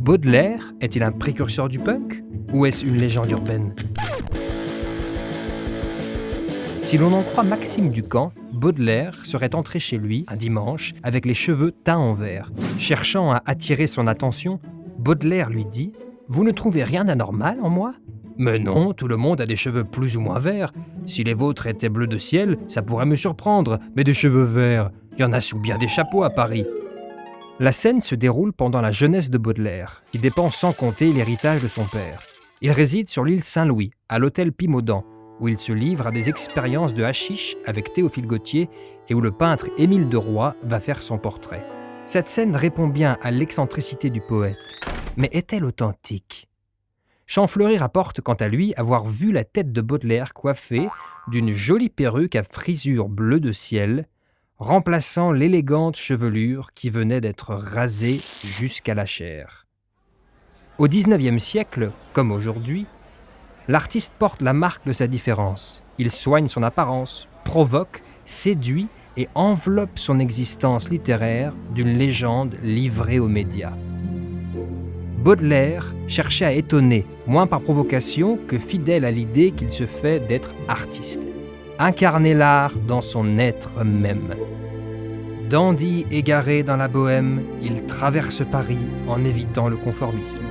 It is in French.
Baudelaire est-il un précurseur du punk ou est-ce une légende urbaine? Si l'on en croit Maxime Ducamp, Baudelaire serait entré chez lui un dimanche avec les cheveux teints en vert. Cherchant à attirer son attention, Baudelaire lui dit Vous ne trouvez rien d'anormal en moi? Mais non, tout le monde a des cheveux plus ou moins verts. Si les vôtres étaient bleus de ciel, ça pourrait me surprendre, mais des cheveux verts, il y en a sous bien des chapeaux à Paris. La scène se déroule pendant la jeunesse de Baudelaire, qui dépense sans compter l'héritage de son père. Il réside sur l'île Saint-Louis, à l'hôtel Pimaudan, où il se livre à des expériences de hashish avec Théophile Gautier et où le peintre Émile de Roy va faire son portrait. Cette scène répond bien à l'excentricité du poète, mais est-elle authentique? Champfleury rapporte quant à lui avoir vu la tête de Baudelaire coiffée d'une jolie perruque à frisure bleue de ciel, remplaçant l'élégante chevelure qui venait d'être rasée jusqu'à la chair. Au XIXe siècle, comme aujourd'hui, l'artiste porte la marque de sa différence. Il soigne son apparence, provoque, séduit et enveloppe son existence littéraire d'une légende livrée aux médias. Baudelaire cherchait à étonner, moins par provocation que fidèle à l'idée qu'il se fait d'être artiste incarner l'art dans son être même. Dandy égaré dans la bohème, il traverse Paris en évitant le conformisme.